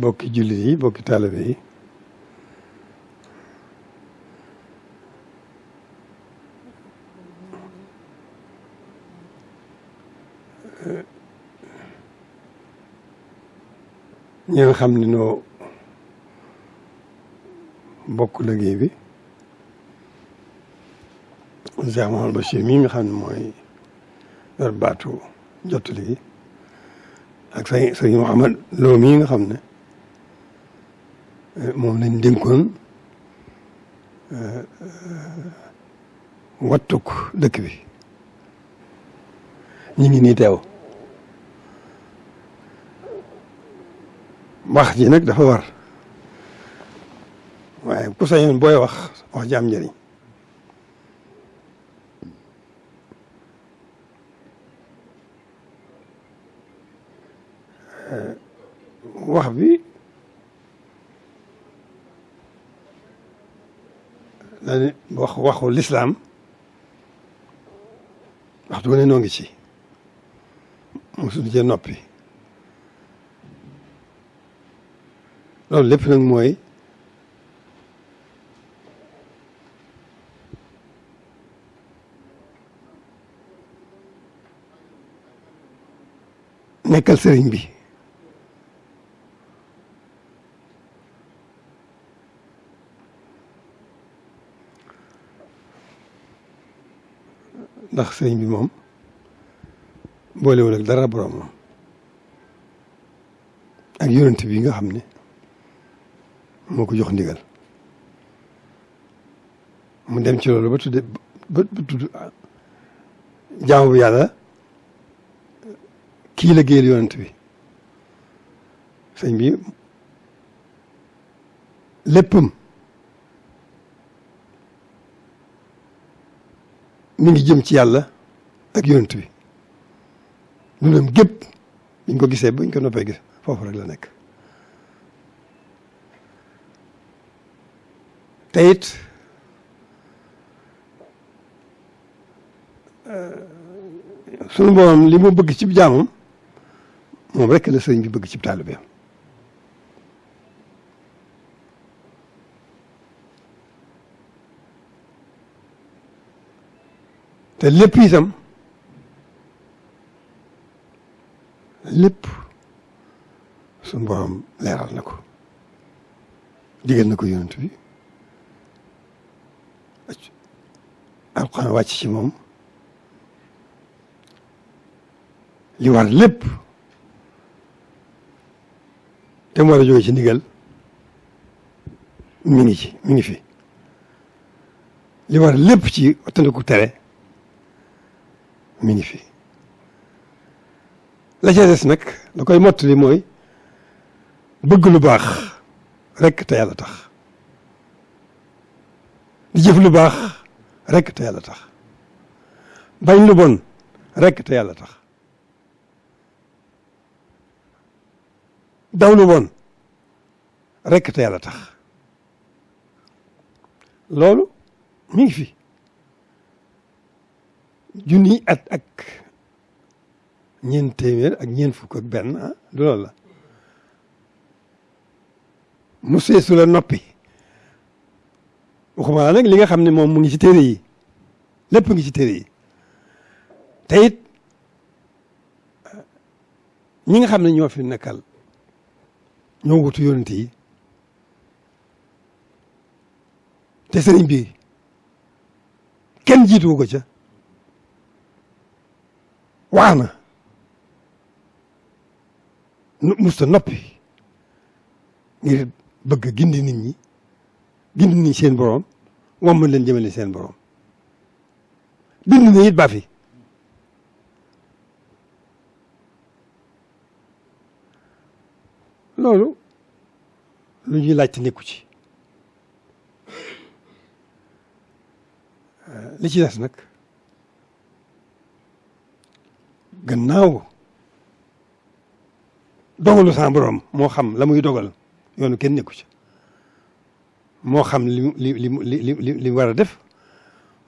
bokki jullit yi bokki taalibe yi ñi nga xam ne noo bokk liggéey bi Cheikh Mouhamadou Bachir mii nga xam ne mooy yor baatu jottali gi ak sëñ sëñ Mouhamad Lo mii nga xam ne eh, moom lañ dénkoon eh, wattuk dëkk bi ñu ngi nii teew wax ji nag dafa war waaye ku sañoon booy wax wax ji am njëriñ wax bi dañu wax waxu lislaam waxtu wu ne noo ngi ci mosuñu cee noppi loolu lépp nag mooy nekkal sëriñ bi ndax sëriñ bi moom boolewul ak dara borom moom ak yonent bi nga xam ne moo ko jox ndigal mu dem ci loolu ba tudde ba ba tudd jaamu bu yàlla kii la géel yonent bi sëñ bi léppam mi ngi jëm ci yàlla ak yonent bi dundam gépp biñ ko gisee bañ ko noppee gis foofu rek la nekk te it sunu borom li mu bëgg cib jaamam moom rek la sëriñ bi bëgg cib taalibeem te lépp itam lépp suñu borom leeral na ko digal na ko yonent bi alxuraan wàcc ci moom li war lépp te mu war a jóge ci ndigal mi ngi ci mi ngi fi li war lépp ci wattandiku tere mi ngi fi la ca des nag la koy mottali mooy bëgg lu baax rekk te yàlla tax di jëf lu baax rekk te yàlla tax bañ lu bon rekk te yàlla tax daw lu bon rekk te yàlla tax loolu mi ngi fi junniy at ak ñeent téeméer ak ñeent fukk ak benn ah du loolu la mu seesu la noppi waxuma la nag li nga xam ne moom mu ngi ci téere yi lépp ngi ci téere yi te it ñi nga xam ne ñoo fi nekkal ñoo wutu yonent yi te sëriñ bi kenn jiituwu ko ca wax na nu musta noppi ngir bëgg gindi nit ñi gindi nit seen borom wam mën leen jëmale seen borom bind na it ba fi loolu lu ñuy laajte nekku ci li ci des nag gannaaw dogalu sa borom moo xam la muy dogal yoonu kenn nekku ci moo xam li li li li li li war a def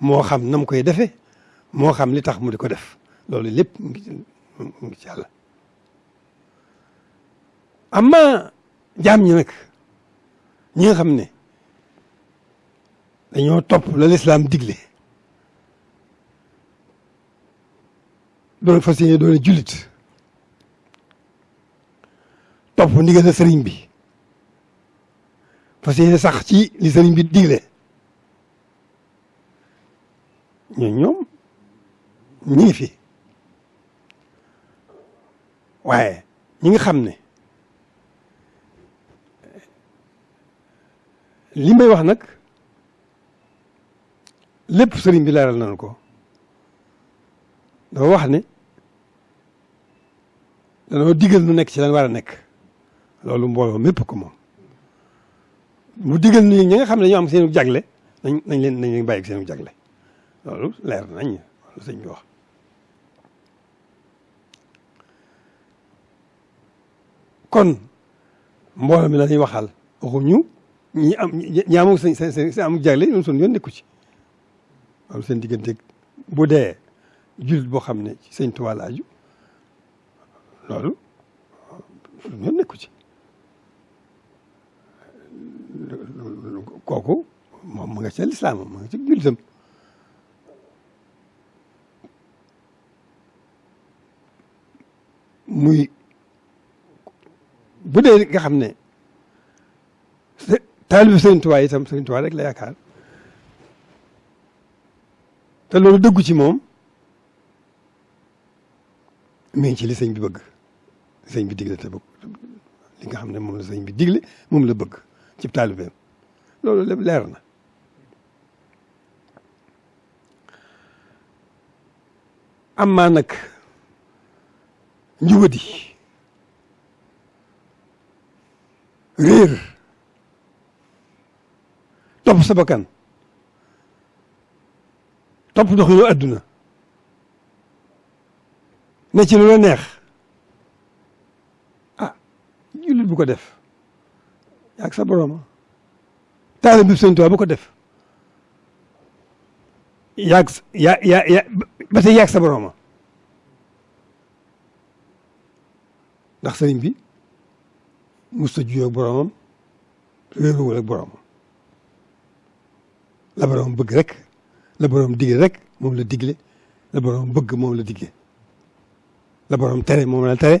moo xam na mu koy defee moo xam li tax mu di ko def loolu lépp mu ngi ci mu ngi ci yàlla amma jaam ñi nag ñi nga xam ne dañoo topp la lislaam digle doon fas yéene doon jullit topp ndigal la sëriñ bi fas yéene sax ci li sëriñ bi digle ñun ñoom ñu ngi fi waaye ñi nga xam ne li may wax nag lépp sëriñ bi leeral nañu ko dafa wax ne danoo digal nu nekk ci lan war a nekk loolu mbooloo mépp ko moom mu digal nu ñi nga xam ne dañoo am seenu jagle nañ nañ leen nañ leen bàyyi seenu jagle loolu leer nañ loolu sëñ bi wax kon mbooloo mi la ñuy waxal waxuñu ñi am ñi am seen seen seen am jagle ñoom suñu yoon nekku ci am seen diggante bu dee jullit boo xam ne ci sëñ Tuubaa la aju loolu suñu yoon nekku ci kooku moom mu nga ca lislaam mu nga ci jullitam muy bu dee nga xam ne taalibi Sëriñ Tuubaa itam Sëriñ Tuubaa rek la yaakaar te loolu dëggu ci moom mi ngi ci li sëñ bi bëgg li sëñ bi digle te bëgg li nga xam ne moom la sëñ bi digle moom la bëgg ci taalibeem loolu lépp leer na amaa nag njubadi réer topp sa bakkan topp ndox yu àdduna ne ci lu la neex ah jullit bu ko def ak sa borom taalib bi sëñ Tuubaa bu ko def yaag yaa yaa yaa ba tey yaag sa borooma ndax sëriñ bi mos a juyoo ak boroomam réeruwul ak boroomam la boroom bëgg rek la boroom digle rek moom la digle la boroom bëgg moom la digle la boroom tere moom la tere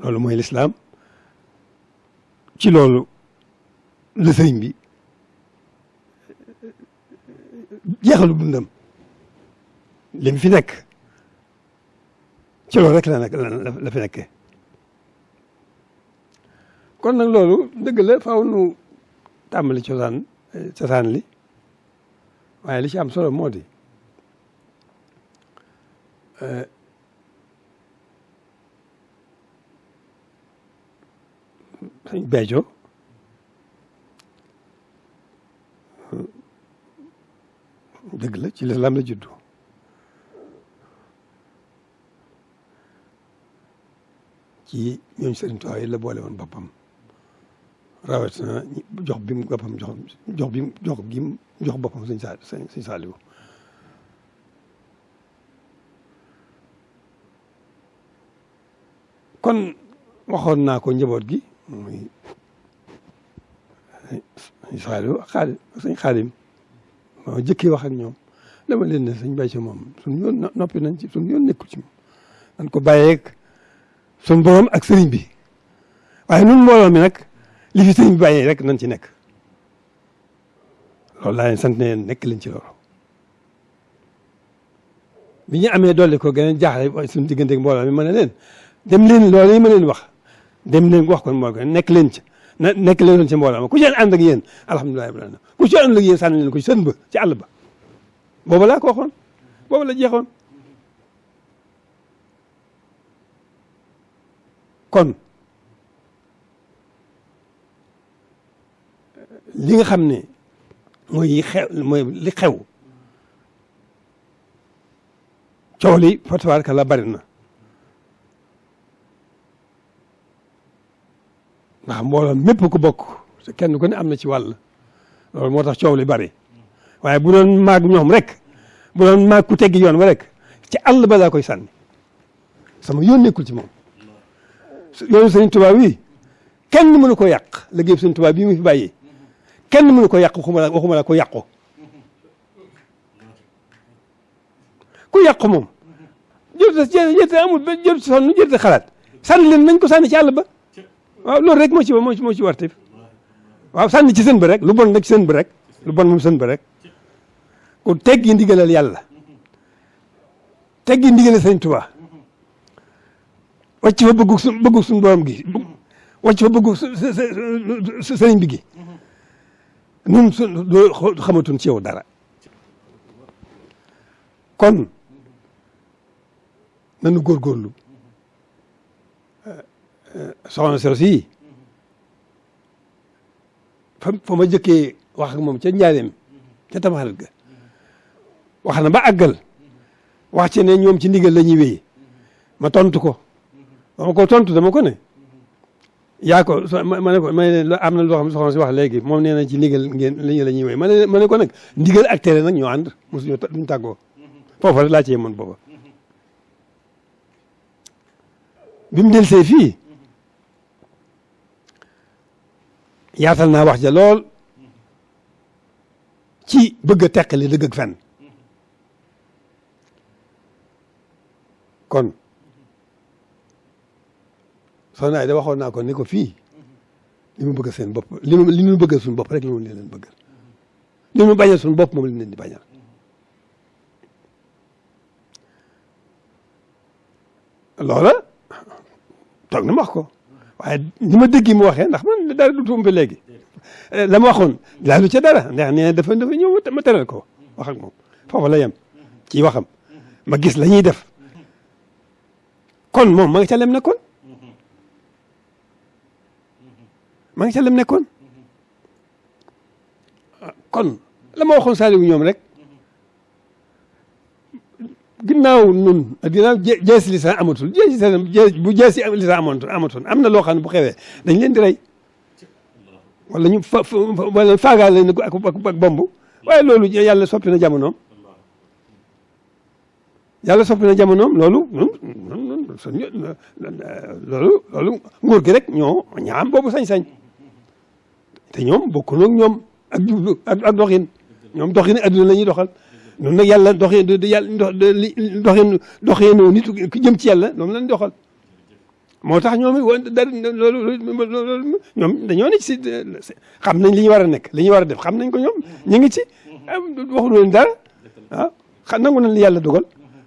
loolu mooy lislaam ci loolu la sëriñ bi jeexalu dundam li mu fi nekk ci loolu rek la nekk la fi nekkee kon nag loolu dëgg la faaw nu tàmbali cosaan cosaan li waaye li ci am solo moo di sëñ Béthio dëgg la ci lislaam la juddu ci ñooñ sëriñ Tuubaa yi la boole woon boppam rawatina jox bi mu boppam jox jox bi mu jox gi mu jox boppam sëñ Saaliw sëñ Saaliw kon waxoon naa ko njaboot gi muy sëñ Saaliw ak xaali sëñ Xaadim moo jëkkee wax ak ñoom dama leen ne sëñ Bàcce moom suñu yoon noppi nañ ci suñu yoon nekkul ci moom dañ ko bàyyeeg suñu borom ak sëriñ bi waaye nun mbooloo mi nag li fi sëriñ bi bàyyee rek nañ ci nekk loolu laa leen sant ne nekk leen ci loolu bi ñu amee dolli ko gën a jaaxle suñu diggante ak mbooloo mi ma ne leen dem leen loolu yi ma leen wax dem leen wax kon moo ko nekk leen ci na nekk leen ci mbooloo ma ku ci ànd ak yéen alhamdulilah rabbil alamin ku ci ànd ak yéen sànni leen ko ci sën ba ci àll ba boobu laa ko waxoon boobu la jeexoon kon li nga xam ne mooy yi xew mooy li xew coow li fa tabaaraka la bari na ndax mbooloo mépp ku bokk te kenn ku ne am na ci wàll loolu moo tax coow li bari waaye bu doon maag ñoom rek bu doon maag ku teggi yoon wa rek ci àll ba laa koy sànni sama yoon nekkul ci moom yoonu Sëriñ Tuubaa wi kenn mënu ko yàq liggéey Sëñ Tuubaa bii mu fi bàyyi kenn mënu ko yàq waxuma la waxuma la ko yàqu ku yàqu moom jërte jërte amul ba jërte sonn jërte xalaat sànni leen nañ ko sànni ci àll ba waaw loolu rek moo ci moo ci moo ci warte waaw sànni ci sën ba rek lu bon nag ci sën ba rek lu bon moom sën ba rek ku teggi ndigalal yàlla teggi ndigal sëñ Tuubaa wàcc fa bëggu su bëggu suñu borom gi wàcc fa bëggu sëriñ bi gi nun su xamatuñ ci yow dara kon nanu góorgóorlu soxna soosi fa fa ma jëkkee wax ak moom ca njaareem ca tamxarit ga wax na ba àggal wax ci ne ñoom ci ndigal la ñuy wéy ma tontu ko ba ma ko tontu dama ko ne yaa ko ma ne ko ma ne am na loo xam ne soxna si wax léegi moom nee na ci ndigal ngeen la ñu la ñuy wéy ma ne ma ne ko nag ndigal ak tere nag ñoo ànd mosuñu duñ tàggoo foofa rek laa cee mën booba bi mu delsee fii yaatal naa wax ja lool ci bëgg a teqale dëgg ak fen kon soxna ay da waxoon naa ko ni ko fii li mu bëgg seen bopp li mu li mu bëgg suñu bopp rek li mu leen bëgg li mu bañal suñu bopp moom li mu leen di bañal loola toog na ma wax ko waaye ni ma dégg mu waxee ndax man dara du tuum ba léegi eh, la ma waxoon laalu ca dara ndax nee na dafa dafa ñëw ma teral ko wax ak moom foofu la yem ci waxam ma gis la ñuy def kon moom ma nga ca lem nekkoon ma nga ca lem nekkoon ah, kon la ma waxoon Saliou ñoom rek ginnaaw nun ginnaaw jees lisan amatul jees lisan bu jees lisan amoon amatoon am na loo xam ne bu xewee dañ leen di rey wala ñu fa wala faagaal lañ ne ko ak ak bomb waaye loolu yàlla soppi na jamonoom yàlla soppi na jamonoom loolu loolu loolu nguur gi rek ñoo ñaam boobu sañ-sañ te ñoom bokku nag ñoom ak jublu ak doxin ñoom doxin adduna la ñuy doxal noonu nag yàlla doxee du yàlla doxee doxee noo nit ku jëm ci yàlla noonu lañ doxal moo tax ñoom dara loolu loolu ñoom dañoo ne ci xam nañ li ñu war a nekk li ñu war a def xam nañ ko ñoom ñu ngi ci waxuñu leen dara waaw xam nangu nañ li yàlla dogal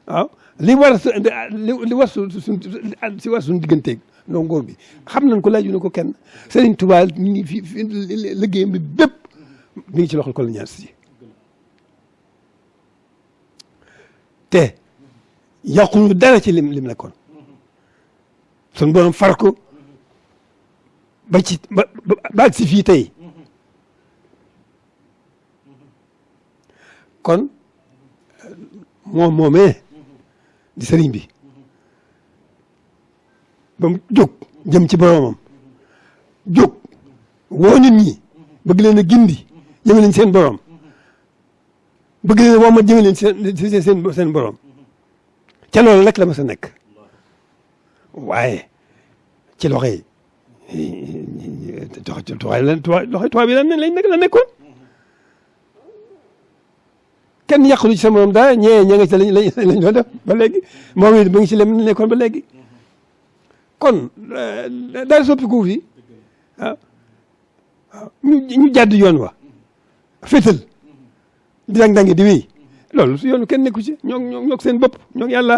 waaw li war li war su suñ si war suñu digganteeg non góor bi xam nañ ko laaju na ko kenn Serigne Touba mi ngi fi liggéeyam bi bépp mi ngi ci loxol colonialiste si te yàquñu dara ci lim lim nekkoon suñ borom far ko ba ci ba ba si fii tey kon moom moomee di sëriñ bi ba mu jóg jëm ci boromam jóg woo nit ñi bëgg leen a gindi jëme leen seen borom bëgg leen a woo ma jëme leen seen seen seen borom ca loolu rek la ma sa nekk waaye ci loxo yi tox toxay lan toxay tubaab yi lan lañ nekk la nekkoon kenn yàqulu ci sa morom dara ñee ña nga ci lañ lañ doon def ba léegi moom it mu ngi ci lem nekkoon ba léegi kon daal soppiku fi ah ñu ñu jàdd yoon wa fétal di dang dangi di wéy loolu su yoonu kenn nekku ci ñoo ñoo ñoo seen bopp ñoo yàlla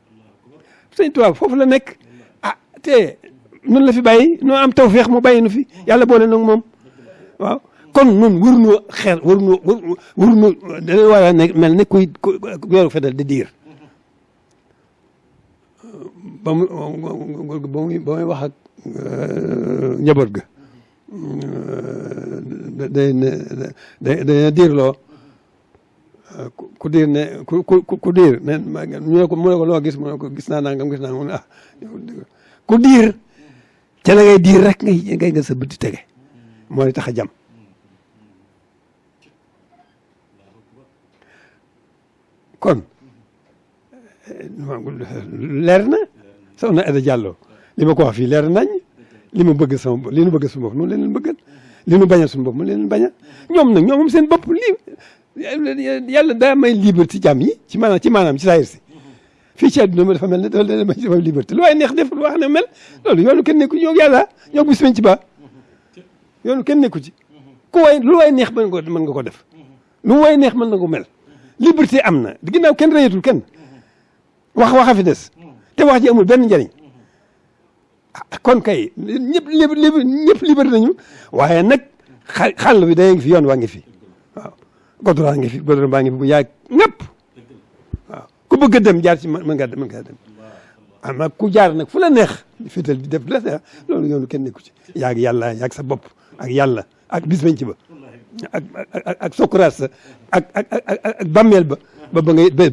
sëñ Tuubaa foofu la nekk ah te nun la fi bàyyi noo am tawféex mu bàyyi nu fi yàlla boole nag moom waaw kon nun waruñoo xeer waruñoo waruñoo da leen war a nekk mel ne kuy weeru fetal di diir ba mu ba muy ba muy wax ak njaboot ga day day day diirloo ku diir ne ku ku ku diir ne ñu ne ko mu ne ko loo gis mu ne ko gis naa nangam gis naa mu ne ah ku diir ca la ngay diir rek ngay ngay nga sa bët di tege moo di tax a jam kon leer na soxna Aida Diallo li ma ko wax fii leer nañ li ma bëgg sama li nu bëgg suñu bopp noonu leen leen bëggal li nu bañal suñu bopp mu leen leen bañal ñoom nag ñoom moom seen bopp lii yàlla daa may liberté jàmm yi ci maanaam ci maanaam ci saayir si fii ci àdduna ma dafa mel ne dafa leen may dafa liberté lu waaye neex def lu wax ne mel loolu yoonu kenn nekku ñoo yàlla ñoo bis ci ba yoonu kenn nekku ci ku waay lu waay neex mën nga ko mën nga ko def nu way neex mën na ko mel liberté am na ginnaaw kenn reyatul kenn wax waxa fi des te wax ji amul benn njariñ ah, kon kay ñëpp ñëpp liberté nañu waaye nag xàll bi day ngi fi yoon waa ngi fi waaw goudron ngi fi goudron baa ngi fi bu yaay ñëpp waaw ku bëgg a dem jaar ci mën ngaa mën ngaa dem ama ku jaar nag fu la neex fital di def la loolu yoonu kenn nekku ci yaag yàlla yaag sa bopp ak yàlla ak bis bañ ci ba ak ak ak sokuraat sa ak ak ak ak bàmmeel ba ba ba ngay ba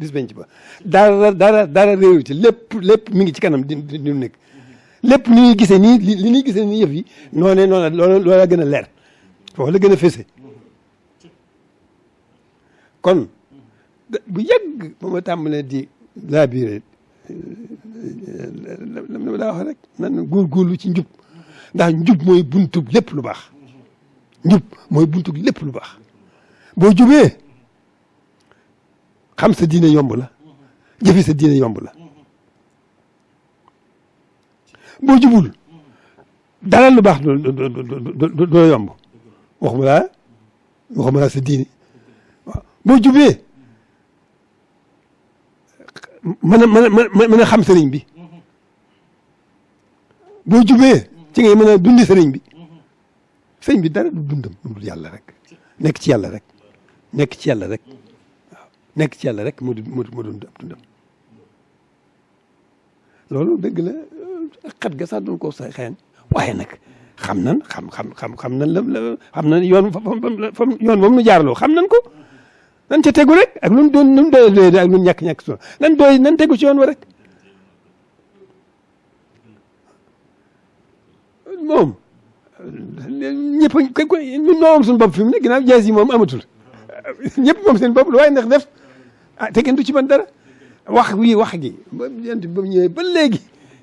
bis bañ ci ba dara dara dara réew ci lépp lépp mi ngi ci kanam di di di nekk lépp ni ñuy gisee nii li li ñuy gisee nii yëf yi noonee noonu la loola loola gën a leer foofu la gën a fese kon bu yàgg ba ma tàmbalee di laabiré dama daa wax rek nan góorgóorlu ci njub ndax njub mooy buntub lépp lu baax njub mooy buntub lépp lu baax boo jubee xam sa diine yomb la jëfe sa diine yomb la boo jubul dara lu baax du du du yomb waxuma laa waxuma laa sa diine waaw boo jubee mën a mën a mën a xam sëriñ bi boo jubee ci ngay mën a dundi sëriñ bi sëriñ bi dara du dundam lu dul yàlla rek nekk ci yàlla rek nekk ci yàlla rek waaw nekk ci yàlla rek moo di moo doon dundam loolu dëgg la xat ga sax duñ ko sa xeeñ waaye nag xam nan xam xam xam xam nan la la xam nan yoon fa yoon moom nu jaarloo xam nan ko nan ca tegu rek ak nun doon nun doy doy ak nun ñàkk-ñàkk solo nan doy nan tegu ci yoon wa rek moom ñëpp a ko ñun ñoo am suñu bopp fi mu ne ginnaaw jaas yi moom amatul ñëpp moom seen bopp lu waaye ndax def ah te kenn du ci mën dara wax wii wax gi ba yent ba mu ñëwee ba léegi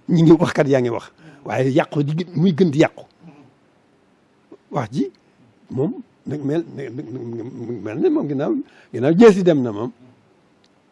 ñi ngi wax kat yaa ngi wax waaye yàqu di muy gën di yàqu wax ji moom nag mel mel ne moom ginnaaw ginnaaw jeesi dem na moom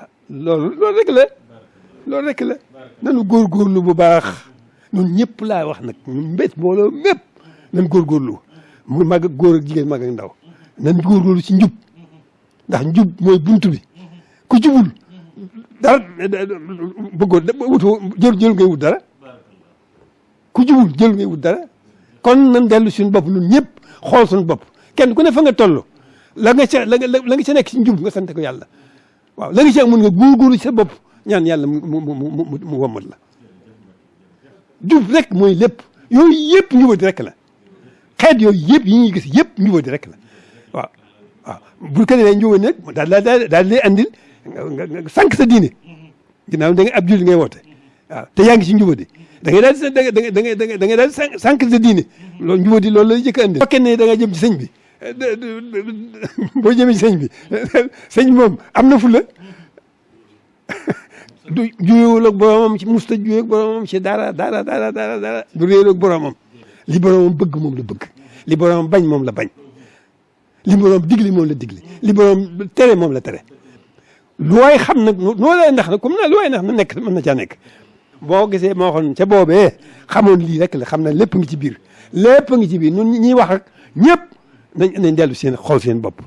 ah, loolu loolu rek la loolu rek la nanu góorgóorlu bu baax ñun ñëpp laa wax nag ñun mbét mbooloo mépp nan góorgóorlu mu mag ak góor ak jigéen mag ak ndaw nan góorgóorlu ci njub ndax njub mooy bunt bi ku jubul dara bëggoo wutoo jël jël ngay wut dara ku jubul jël ngay wut dara kon nan dellu suñu bopp ñun ñëpp xool suñu bopp kenn ku ne fa nga toll la nga ca la nga la nga ca nekk ci njub nga sant ko yàlla waaw la nga ca mun nga góorgóorlu ci sa bopp ñaan yàlla mu mu mu mu mu wommat la jub rek mooy lépp yooyu yëpp njubadi rek la xeet yooyu yëpp yi ñuy gis yëpp njubadi rek la waaw waaw bu ko defee njubadi nag daal daal daal lay andil nga nga nga sànq sa diine ginnaaw da nga ab julli ngay woote waaw te yaa ngi ci njubadi da ngay daal di da ngay da ngay da ngay da ngay daal di sànq sa diine loolu njubadi loolu lay jëkk a andi. bu fekkee ne da nga jëm ci sëñ bi boo jëmee ci sëñ bi sëñ bi moom am na fula du juyewul ak boromam ci musta juyee ak boromam ci dara dara dara dara dara du réer ak boromam li boromam bëgg moom la bëgg li boromam bañ moom la bañ. li borom digle moom la digle li borom tere moom la tere lu waay xam nag noo lay ndax nag comme na lu waay ndax na nekk mën na caa nekk boo gisee moo xoon ca boobee xamoon lii rek la xam na lépp ngi ci biir lépp ngi ci biir ñun ñuy wax ak ñëpp nañ nañ dellu seen xool seen bopp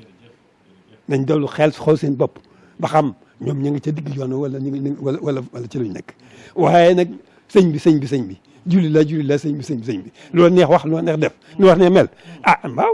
nañ dellu xel xool seen bopp ba xam ñoom ñu ngi ca digg yoon wala ñu ngi wala wala wala ci luñ nekk waaye nag sëñ bi sëñ bi sëñ bi julli la julli la sëñ bi sëñ bi sëñ bi loolu neex wax loolu neex def lu wax ne mel ah waaw